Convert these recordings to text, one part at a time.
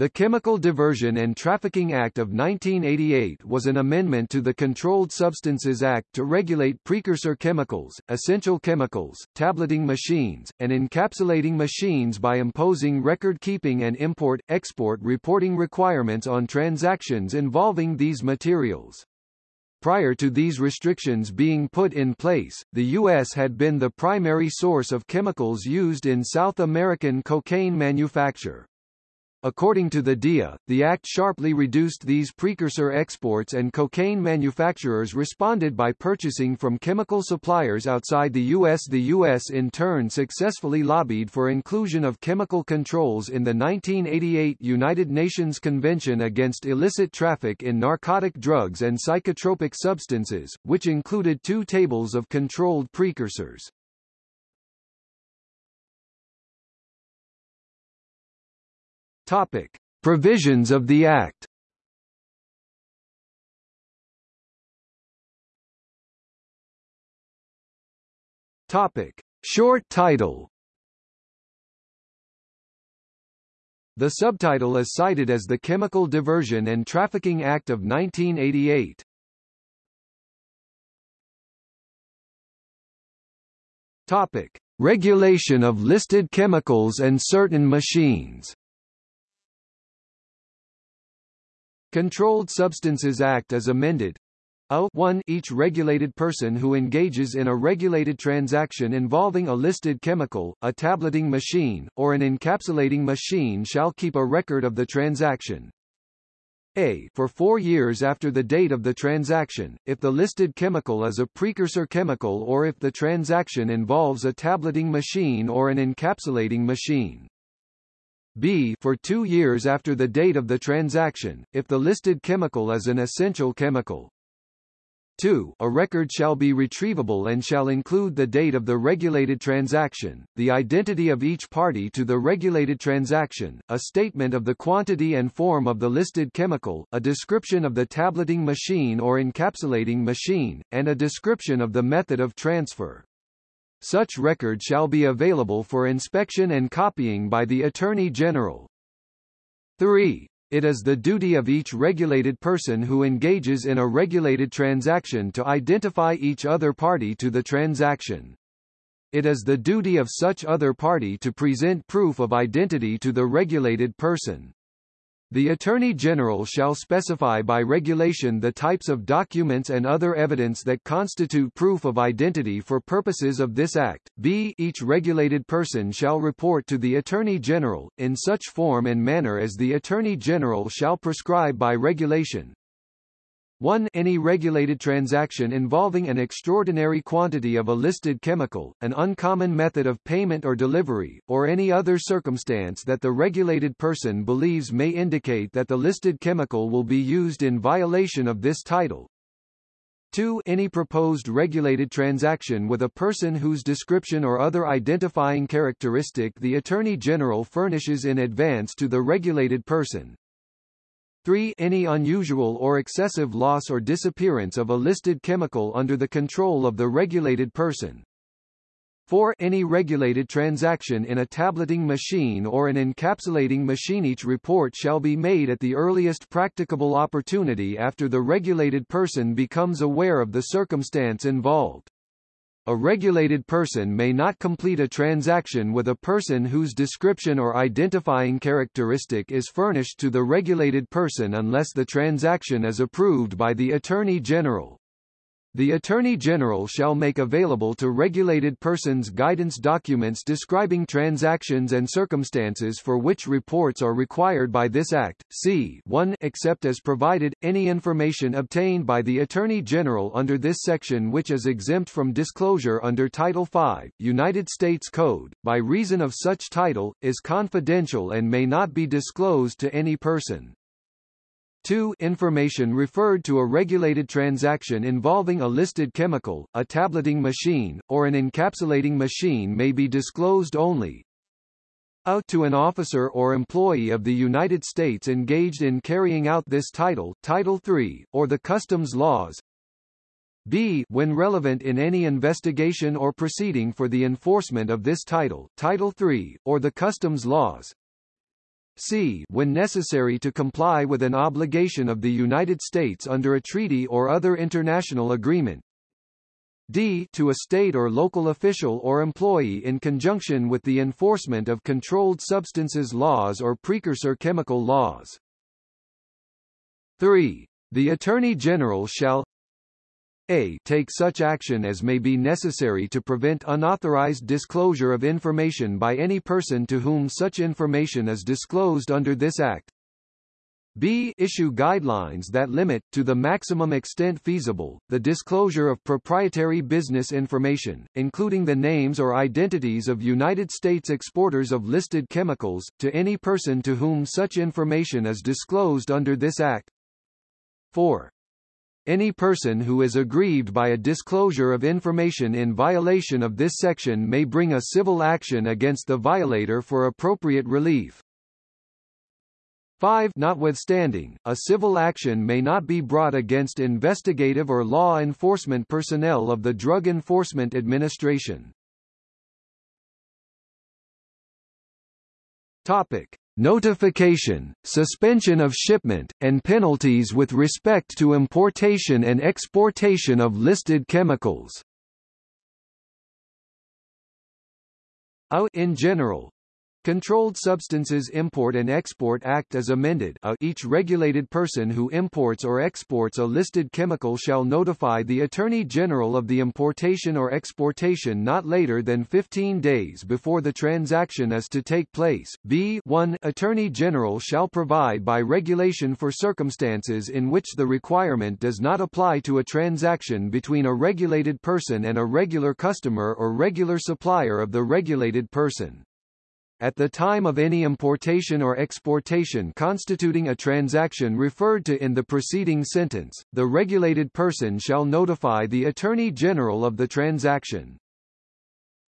The Chemical Diversion and Trafficking Act of 1988 was an amendment to the Controlled Substances Act to regulate precursor chemicals, essential chemicals, tableting machines, and encapsulating machines by imposing record-keeping and import-export reporting requirements on transactions involving these materials. Prior to these restrictions being put in place, the U.S. had been the primary source of chemicals used in South American cocaine manufacture. According to the DEA, the act sharply reduced these precursor exports and cocaine manufacturers responded by purchasing from chemical suppliers outside the U.S. The U.S. in turn successfully lobbied for inclusion of chemical controls in the 1988 United Nations Convention Against Illicit Traffic in Narcotic Drugs and Psychotropic Substances, which included two tables of controlled precursors. Topic: Provisions of the Act. Topic: Short title. The subtitle is cited as the Chemical Diversion and Trafficking Act of 1988. Topic: Regulation of listed chemicals and certain machines. Controlled Substances Act as amended. A. 1 Each regulated person who engages in a regulated transaction involving a listed chemical, a tableting machine, or an encapsulating machine shall keep a record of the transaction. A. For four years after the date of the transaction, if the listed chemical is a precursor chemical or if the transaction involves a tableting machine or an encapsulating machine b for two years after the date of the transaction, if the listed chemical is an essential chemical. 2. A record shall be retrievable and shall include the date of the regulated transaction, the identity of each party to the regulated transaction, a statement of the quantity and form of the listed chemical, a description of the tableting machine or encapsulating machine, and a description of the method of transfer. Such record shall be available for inspection and copying by the Attorney General. 3. It is the duty of each regulated person who engages in a regulated transaction to identify each other party to the transaction. It is the duty of such other party to present proof of identity to the regulated person. The Attorney General shall specify by regulation the types of documents and other evidence that constitute proof of identity for purposes of this Act. b. Each regulated person shall report to the Attorney General, in such form and manner as the Attorney General shall prescribe by regulation, 1. Any regulated transaction involving an extraordinary quantity of a listed chemical, an uncommon method of payment or delivery, or any other circumstance that the regulated person believes may indicate that the listed chemical will be used in violation of this title. 2. Any proposed regulated transaction with a person whose description or other identifying characteristic the Attorney General furnishes in advance to the regulated person, 3. Any unusual or excessive loss or disappearance of a listed chemical under the control of the regulated person. 4. Any regulated transaction in a tableting machine or an encapsulating machine. Each report shall be made at the earliest practicable opportunity after the regulated person becomes aware of the circumstance involved. A regulated person may not complete a transaction with a person whose description or identifying characteristic is furnished to the regulated person unless the transaction is approved by the Attorney General. The Attorney General shall make available to regulated persons guidance documents describing transactions and circumstances for which reports are required by this Act. C 1 Except as provided, any information obtained by the Attorney General under this section which is exempt from disclosure under Title V, United States Code, by reason of such title, is confidential and may not be disclosed to any person. 2. Information referred to a regulated transaction involving a listed chemical, a tableting machine, or an encapsulating machine may be disclosed only a to an officer or employee of the United States engaged in carrying out this title Title III, or the customs laws b when relevant in any investigation or proceeding for the enforcement of this title Title III, or the customs laws c when necessary to comply with an obligation of the United States under a treaty or other international agreement, d to a state or local official or employee in conjunction with the enforcement of controlled substances laws or precursor chemical laws. 3. The Attorney General shall a take such action as may be necessary to prevent unauthorized disclosure of information by any person to whom such information is disclosed under this Act, b issue guidelines that limit, to the maximum extent feasible, the disclosure of proprietary business information, including the names or identities of United States exporters of listed chemicals, to any person to whom such information is disclosed under this Act. 4. Any person who is aggrieved by a disclosure of information in violation of this section may bring a civil action against the violator for appropriate relief. 5 Notwithstanding, a civil action may not be brought against investigative or law enforcement personnel of the Drug Enforcement Administration. Topic. Notification, suspension of shipment, and penalties with respect to importation and exportation of listed chemicals. In general, Controlled Substances Import and Export Act as amended a, each regulated person who imports or exports a listed chemical shall notify the Attorney General of the importation or exportation not later than 15 days before the transaction is to take place. B 1 Attorney General shall provide by regulation for circumstances in which the requirement does not apply to a transaction between a regulated person and a regular customer or regular supplier of the regulated person. At the time of any importation or exportation constituting a transaction referred to in the preceding sentence, the regulated person shall notify the Attorney General of the transaction.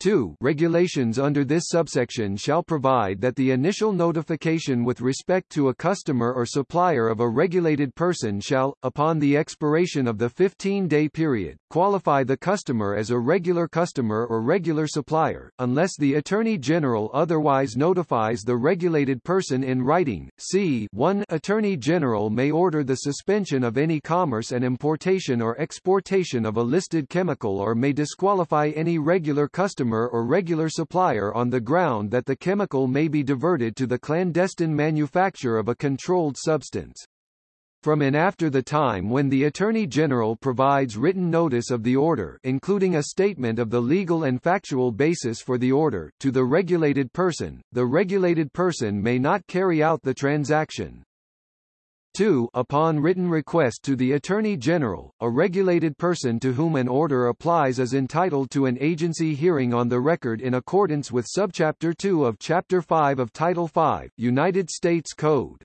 2 regulations under this subsection shall provide that the initial notification with respect to a customer or supplier of a regulated person shall, upon the expiration of the 15-day period, qualify the customer as a regular customer or regular supplier, unless the Attorney General otherwise notifies the regulated person in writing. C 1 Attorney General may order the suspension of any commerce and importation or exportation of a listed chemical or may disqualify any regular customer customer or regular supplier on the ground that the chemical may be diverted to the clandestine manufacture of a controlled substance. From and after the time when the Attorney General provides written notice of the order including a statement of the legal and factual basis for the order to the regulated person, the regulated person may not carry out the transaction. 2 upon written request to the Attorney General, a regulated person to whom an order applies is entitled to an agency hearing on the record in accordance with Subchapter 2 of Chapter 5 of Title 5, United States Code.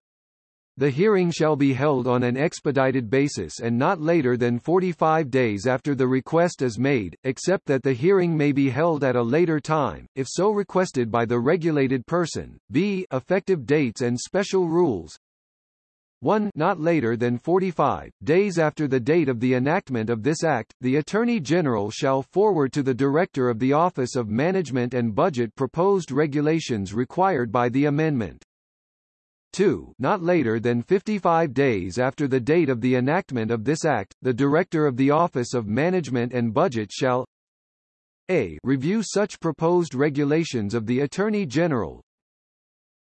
The hearing shall be held on an expedited basis and not later than 45 days after the request is made, except that the hearing may be held at a later time, if so requested by the regulated person. B. Effective dates and special rules 1 not later than 45 days after the date of the enactment of this act, the Attorney General shall forward to the Director of the Office of Management and Budget proposed regulations required by the amendment. 2 not later than 55 days after the date of the enactment of this act, the Director of the Office of Management and Budget shall a. Review such proposed regulations of the Attorney General,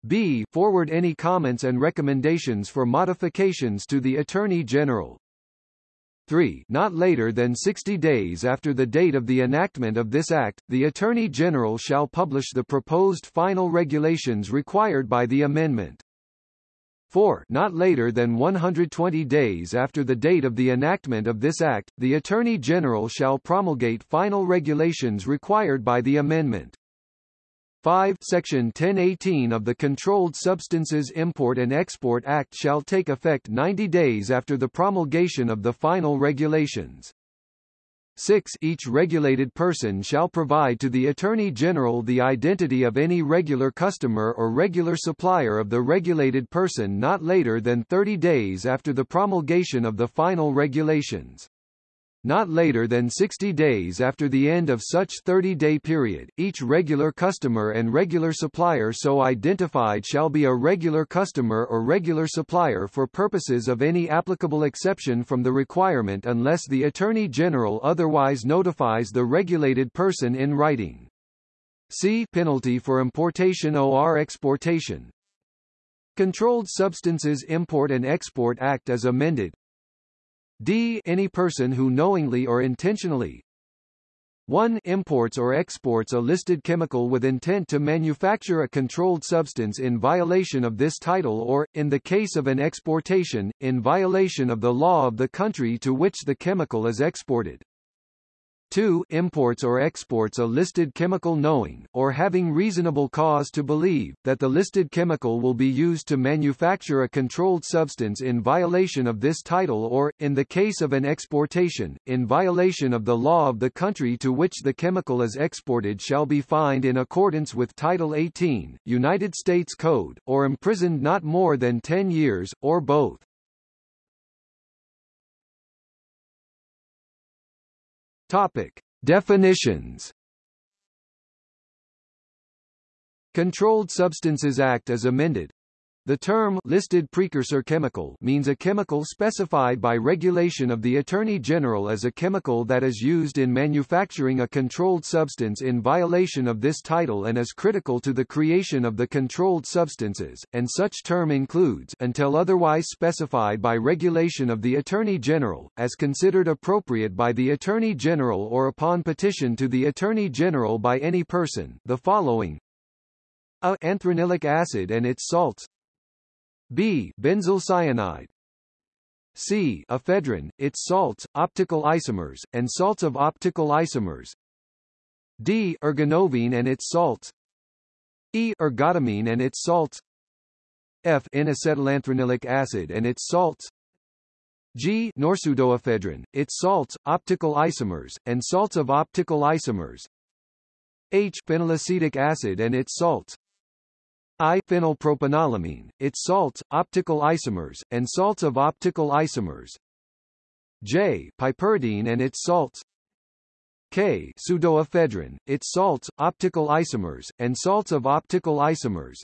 b. Forward any comments and recommendations for modifications to the Attorney General. 3. Not later than 60 days after the date of the enactment of this Act, the Attorney General shall publish the proposed final regulations required by the amendment. 4. Not later than 120 days after the date of the enactment of this Act, the Attorney General shall promulgate final regulations required by the amendment. 5 Section 1018 of the Controlled Substances Import and Export Act shall take effect 90 days after the promulgation of the final regulations. 6 Each regulated person shall provide to the Attorney General the identity of any regular customer or regular supplier of the regulated person not later than 30 days after the promulgation of the final regulations. Not later than 60 days after the end of such 30-day period, each regular customer and regular supplier so identified shall be a regular customer or regular supplier for purposes of any applicable exception from the requirement unless the Attorney General otherwise notifies the regulated person in writing. See penalty for importation or exportation. Controlled Substances Import and Export Act as amended, d any person who knowingly or intentionally 1 imports or exports a listed chemical with intent to manufacture a controlled substance in violation of this title or, in the case of an exportation, in violation of the law of the country to which the chemical is exported. 2 imports or exports a listed chemical knowing, or having reasonable cause to believe, that the listed chemical will be used to manufacture a controlled substance in violation of this title or, in the case of an exportation, in violation of the law of the country to which the chemical is exported shall be fined in accordance with Title 18, United States Code, or imprisoned not more than 10 years, or both. Topic. Definitions Controlled Substances Act as amended the term listed precursor chemical means a chemical specified by regulation of the Attorney General as a chemical that is used in manufacturing a controlled substance in violation of this title and is critical to the creation of the controlled substances, and such term includes until otherwise specified by regulation of the Attorney General, as considered appropriate by the Attorney General or upon petition to the Attorney General by any person, the following a anthranilic acid and its salts B. Benzyl cyanide C. Ephedrine, its salts, optical isomers, and salts of optical isomers D. Ergonovine and its salts E. Ergotamine and its salts F. N-acetylanthranilic acid and its salts G. Norpseudoephedrine, its salts, optical isomers, and salts of optical isomers H. Phenylacetic acid and its salts I-phenylpropanolamine, its salts, optical isomers, and salts of optical isomers. J. Piperidine and its salts. K. Pseudoephedrine, its salts, optical isomers, and salts of optical isomers.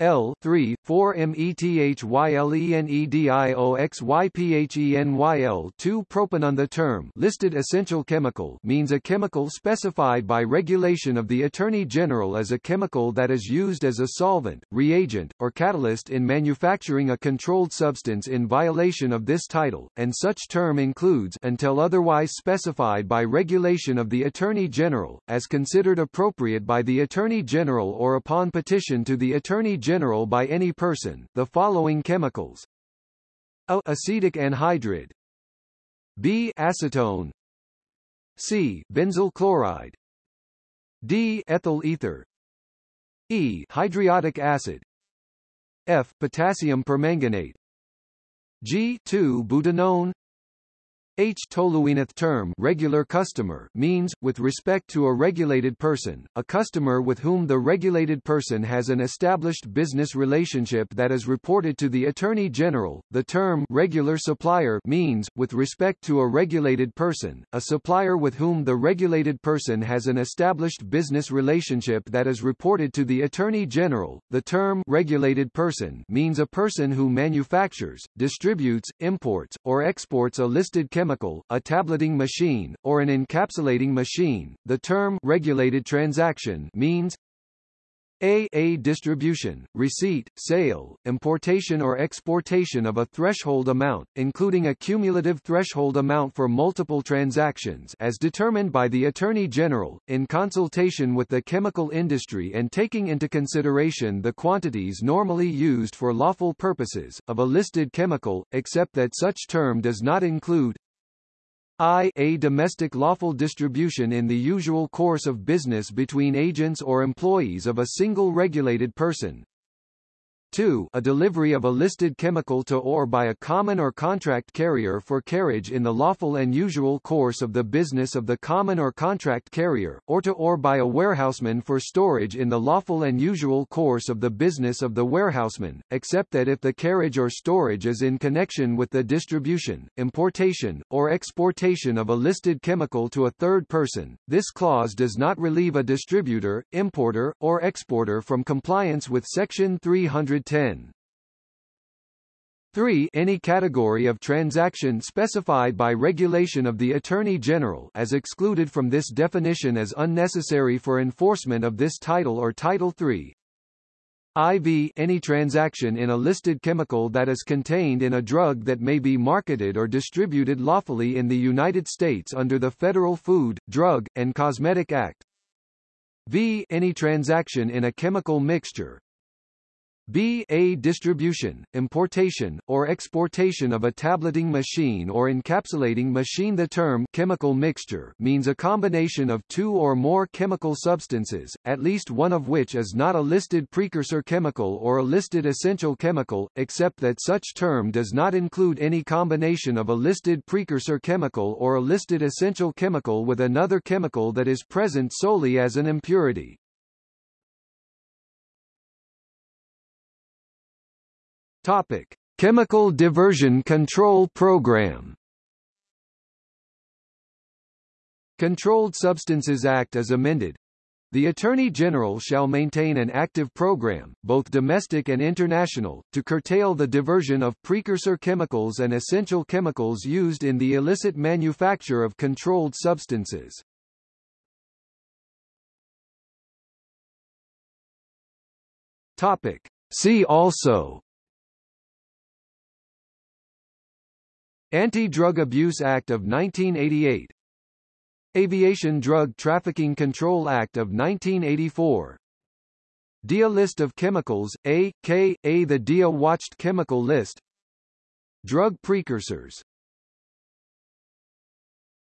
L 3 4 methylenedioxyphenyl 2 propanone The term listed essential chemical means a chemical specified by regulation of the Attorney General as a chemical that is used as a solvent, reagent, or catalyst in manufacturing a controlled substance in violation of this title, and such term includes until otherwise specified by regulation of the Attorney General, as considered appropriate by the Attorney General or upon petition to the Attorney general by any person, the following chemicals. A acetic anhydride. B acetone. C benzyl chloride. D ethyl ether. E hydriodic acid. F potassium permanganate. G 2 butanone H. Tolueneth term regular customer means, with respect to a regulated person, a customer with whom the regulated person has an established business relationship that is reported to the Attorney General. The term regular supplier means, with respect to a regulated person, a supplier with whom the regulated person has an established business relationship that is reported to the Attorney General. The term regulated person means a person who manufactures, distributes, imports, or exports a listed chemical chemical, a tableting machine, or an encapsulating machine. The term regulated transaction means a. A distribution, receipt, sale, importation or exportation of a threshold amount, including a cumulative threshold amount for multiple transactions as determined by the Attorney General, in consultation with the chemical industry and taking into consideration the quantities normally used for lawful purposes, of a listed chemical, except that such term does not include I a domestic lawful distribution in the usual course of business between agents or employees of a single regulated person. 2 a delivery of a listed chemical to or by a common or contract carrier for carriage in the lawful and usual course of the business of the common or contract carrier, or to or by a warehouseman for storage in the lawful and usual course of the business of the warehouseman, except that if the carriage or storage is in connection with the distribution, importation, or exportation of a listed chemical to a third person, this clause does not relieve a distributor, importer, or exporter from compliance with Section 300 10. 3. Any category of transaction specified by regulation of the Attorney General as excluded from this definition as unnecessary for enforcement of this title or Title III. IV any transaction in a listed chemical that is contained in a drug that may be marketed or distributed lawfully in the United States under the Federal Food, Drug, and Cosmetic Act. V any transaction in a chemical mixture, B. A distribution, importation, or exportation of a tableting machine or encapsulating machine The term chemical mixture means a combination of two or more chemical substances, at least one of which is not a listed precursor chemical or a listed essential chemical, except that such term does not include any combination of a listed precursor chemical or a listed essential chemical with another chemical that is present solely as an impurity. Topic: Chemical Diversion Control Program. Controlled Substances Act as amended. The Attorney General shall maintain an active program, both domestic and international, to curtail the diversion of precursor chemicals and essential chemicals used in the illicit manufacture of controlled substances. Topic. See also Anti-Drug Abuse Act of 1988 Aviation Drug Trafficking Control Act of 1984 DEA List of Chemicals, A, K, A. The DEA Watched Chemical List. Drug Precursors